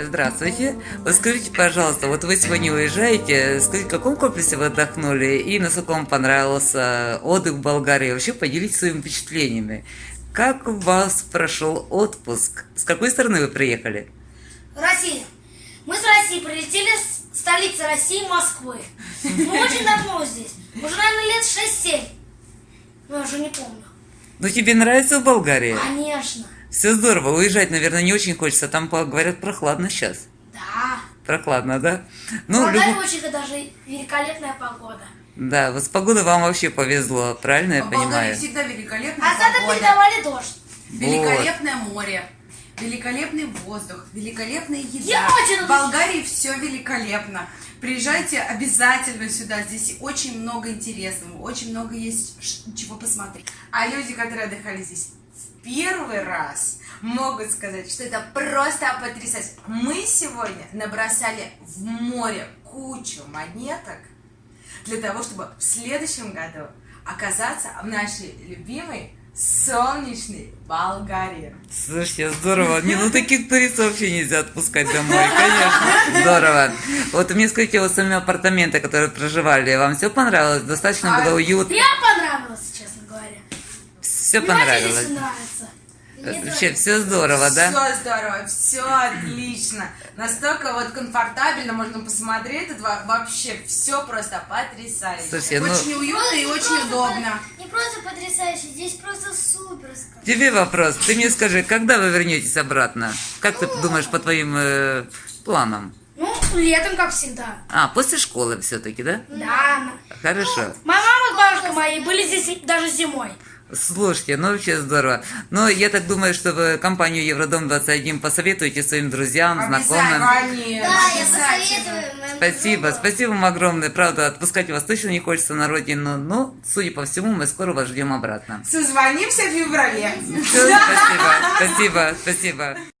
Здравствуйте. Вот скажите, пожалуйста, вот вы сегодня уезжаете, скажите, в каком комплексе вы отдохнули и насколько вам понравился отдых в Болгарии? Вообще поделитесь своими впечатлениями. Как у вас прошел отпуск? С какой стороны вы приехали? Россия. Мы с России прилетели с столицы России, Москвы. Мы очень давно здесь. Уже, наверное, лет 6-7. Но я уже не помню. Ну, тебе нравится в Болгарии? Конечно. Все здорово. Уезжать, наверное, не очень хочется. Там, по- говорят, прохладно сейчас. Да. Прохладно, да? В Ну, Болгарии любо- очень даже великолепная погода. Да, вот с погодой вам вообще повезло, правильно я В Болгарии понимаю? всегда великолепная А погода, передавали дождь. великолепное море, великолепный воздух, великолепная еда. Я очень В Болгарии все великолепно. Приезжайте обязательно сюда. Здесь очень много интересного, очень много есть чего посмотреть. А люди, которые отдыхали здесь в первый раз, могут сказать, что это просто потрясающе. Мы сегодня набросали в море кучу монеток для того, чтобы в следующем году оказаться в нашей любимой солнечной Болгарии. Слушайте, здорово. Не, ну таких туристов вообще нельзя отпускать домой, конечно. Здорово. Вот мне скажите, вот сами апартаменты, которые проживали, вам все понравилось? Достаточно А, было уютно? Мне понравилось, честно говоря. Все понравилось? Мне Вообще все здорово, да? Все здорово, все отлично. Настолько вот комфортабельно можно посмотреть. Это во- вообще все просто потрясающе. Слушайте, ну- очень уютно и Не очень удобно. по- Не просто потрясающе, здесь просто супер. Тебе вопрос. Ты мне скажи, когда вы вернетесь обратно? Как ты думаешь по твоим э, планам? Ну, летом, как всегда. А, после школы все-таки, да? Да. Хорошо. Моя мама с бабушкой моей были здесь и- даже зимой. Слушайте, ну вообще здорово. Но я так думаю, что вы компанию Евродом-21 посоветуете своим друзьям, знакомым. Обязательно. Да, я посоветую. Спасибо, спасибо вам огромное. Правда, отпускать вас точно не хочется на родину, но, судя по всему, мы скоро вас ждем обратно. Созвонимся в феврале. Всё, спасибо, спасибо, спасибо.